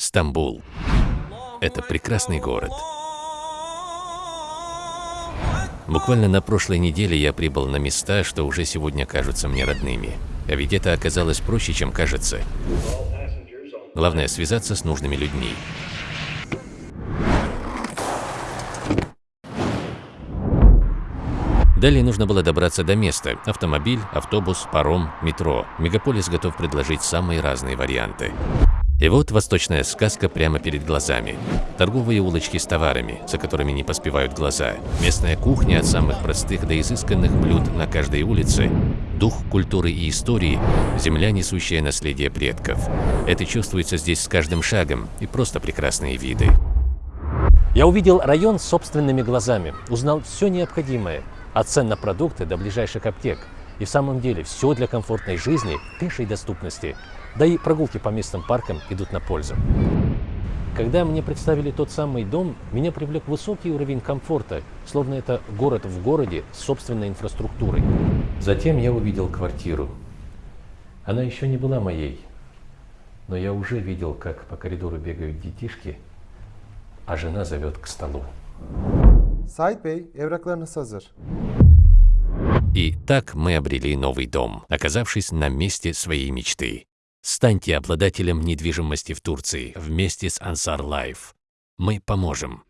Стамбул. Это прекрасный город. Буквально на прошлой неделе я прибыл на места, что уже сегодня кажутся мне родными. А ведь это оказалось проще, чем кажется. Главное – связаться с нужными людьми. Далее нужно было добраться до места. Автомобиль, автобус, паром, метро. Мегаполис готов предложить самые разные варианты. И вот восточная сказка прямо перед глазами. Торговые улочки с товарами, за которыми не поспевают глаза. Местная кухня от самых простых до изысканных блюд на каждой улице. Дух культуры и истории, земля, несущая наследие предков. Это чувствуется здесь с каждым шагом и просто прекрасные виды. Я увидел район собственными глазами, узнал все необходимое, от цен на продукты до ближайших аптек. И в самом деле все для комфортной жизни, пешей доступности, да и прогулки по местным паркам идут на пользу. Когда мне представили тот самый дом, меня привлек высокий уровень комфорта, словно это город в городе с собственной инфраструктурой. Затем я увидел квартиру. Она еще не была моей, но я уже видел, как по коридору бегают детишки, а жена зовет к столу. Sait Bey, evraklarınız hazır. И так мы обрели новый дом, оказавшись на месте своей мечты. Станьте обладателем недвижимости в Турции вместе с Ansar Life. Мы поможем.